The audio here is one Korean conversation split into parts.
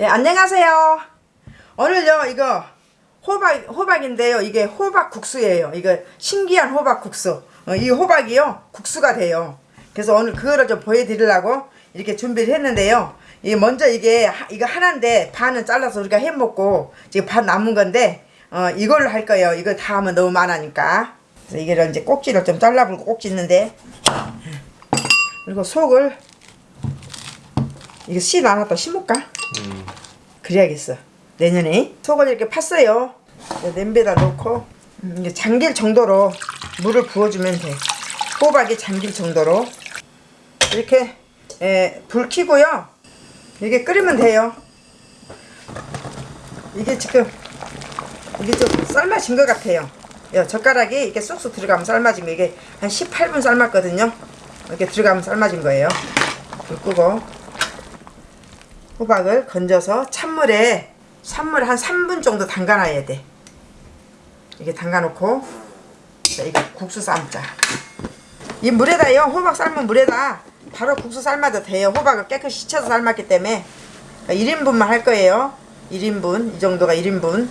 네, 안녕하세요. 오늘요, 이거 호박, 호박인데요. 이게 호박 국수예요. 이거 신기한 호박 국수. 어, 이 호박이요, 국수가 돼요. 그래서 오늘 그거를 좀 보여드리려고 이렇게 준비를 했는데요. 이 먼저 이게, 하- 이거 하나인데 반은 잘라서 우리가 해 먹고 지금 반 남은 건데, 어, 이걸로 할 거예요. 이거 다 하면 너무 많으니까. 그래서 이거를 이제 꼭지를 좀 잘라불고 꼭지 있는데, 그리고 속을 이거 씨 나눴다 심을까? 그래야겠어. 내년에 속을 이렇게 팠어요. 냄비에다 넣고 음, 이제 잠길 정도로 물을 부어주면 돼. 호박이 잠길 정도로. 이렇게 에, 불 켜고요. 이게 끓이면 돼요. 이게 지금 이게 좀 삶아진 것 같아요. 요 젓가락이 이렇게 쏙쏙 들어가면 삶아진 거. 이게 한 18분 삶았거든요. 이렇게 들어가면 삶아진 거예요. 불 끄고 호박을 건져서 찬물에 찬물 한 3분 정도 담가놔야 돼. 이게 담가놓고 자, 이거 국수 삶자. 이 물에다요 호박 삶은 물에다 바로 국수 삶아도 돼요. 호박을 깨끗이 씻어서 삶았기 때문에. 그러니까 1인분만 할 거예요. 1인분 이 정도가 1인분.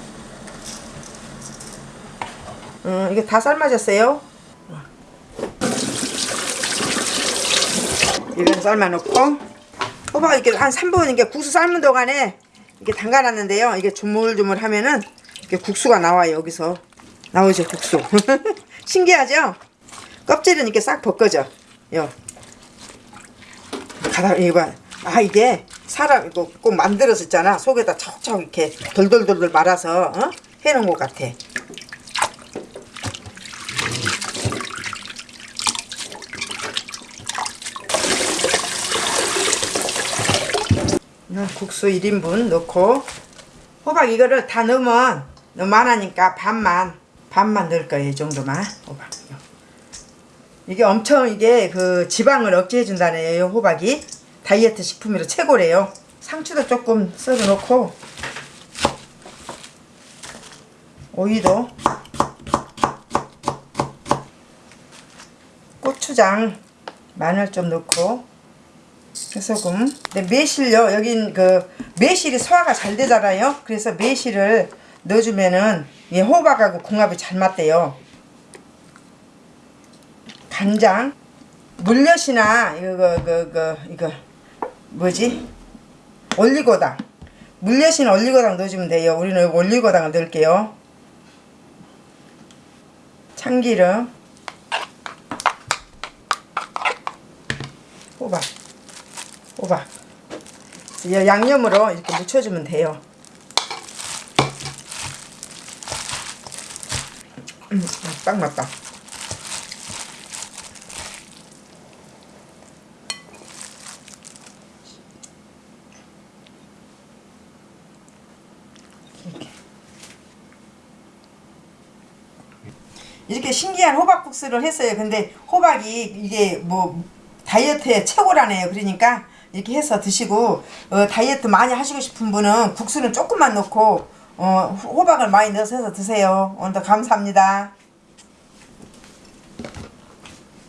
음, 이게 다 삶아졌어요? 이건 삶아놓고 호박 이렇게 한 3분 이게 국수 삶는 동안에 이게 담가놨는데요. 이게 조물조물 하면은 이렇게 국수가 나와요. 여기서 나오죠 국수. 신기하죠? 껍질은 이렇게 싹 벗겨져. 요. 가다 이거 봐. 아 이게 사람 이거 꼭 만들었었잖아. 속에다 척척 이렇게 돌돌돌돌 말아서 어? 해놓은 것 같아. 국수 1인분 넣고. 호박 이거를 다 넣으면 너무 많으니까 반만 반만 넣을 거예요 이 정도만 호박 이게 엄청 이게 그 지방을 억제해 준다네요 호박이. 다이어트 식품으로 최고래요. 상추도 조금 썰어 놓고. 오이도. 고추장 마늘 좀 넣고 소금. 근데 매실요. 여긴 그 매실이 소화가 잘 되잖아요. 그래서 매실을 넣어주면은 이 호박하고 궁합이 잘 맞대요. 간장, 물엿이나 이거 그, 그, 그, 이거 뭐지? 올리고당. 물엿이나 올리고당 넣어주면 돼요. 우리는 올리고당을 넣을게요. 참기름, 호박. 호박 이 양념으로 이렇게 묻혀주면 돼요. 음, 딱 맞다. 이렇게. 신기한 호박국수를 했어요. 근데 호박이 이게 뭐 다이어트에 최고라네요. 그러니까 이렇게 해서 드시고 어, 다이어트 많이 하시고 싶은 분은 국수는 조금만 넣고 어, 호박을 많이 넣어서 드세요. 오늘도 감사합니다.